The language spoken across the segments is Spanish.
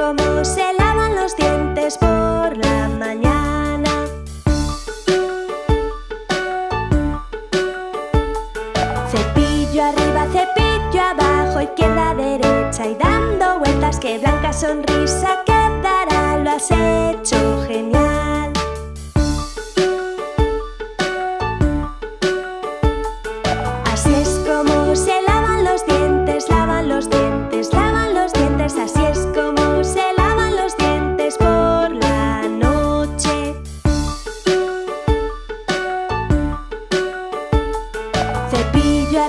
cómo se lavan los dientes por la mañana. Cepillo arriba, cepillo abajo, izquierda, derecha y dando vueltas. Que blanca sonrisa quedará, lo has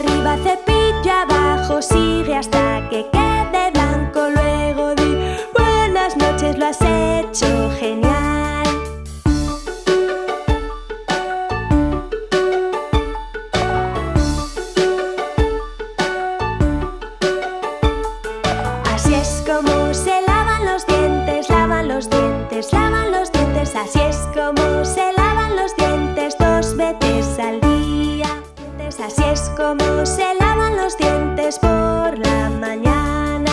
arriba, cepillo abajo, sigue hasta que quede blanco. Luego di buenas noches, lo has hecho genial. Así es como se Como se lavan los dientes por la mañana.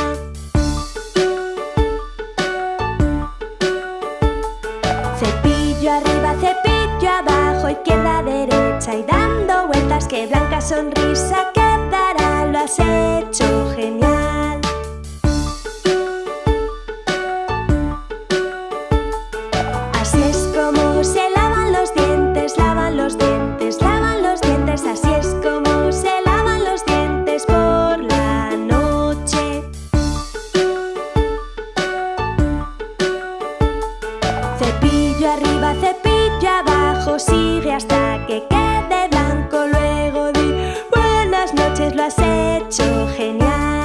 Cepillo arriba, cepillo abajo, izquierda, derecha y dando vueltas. Que blanca sonrisa quedará, lo has hecho Cepillo arriba, cepillo abajo, sigue hasta que quede blanco. Luego di buenas noches, lo has hecho genial.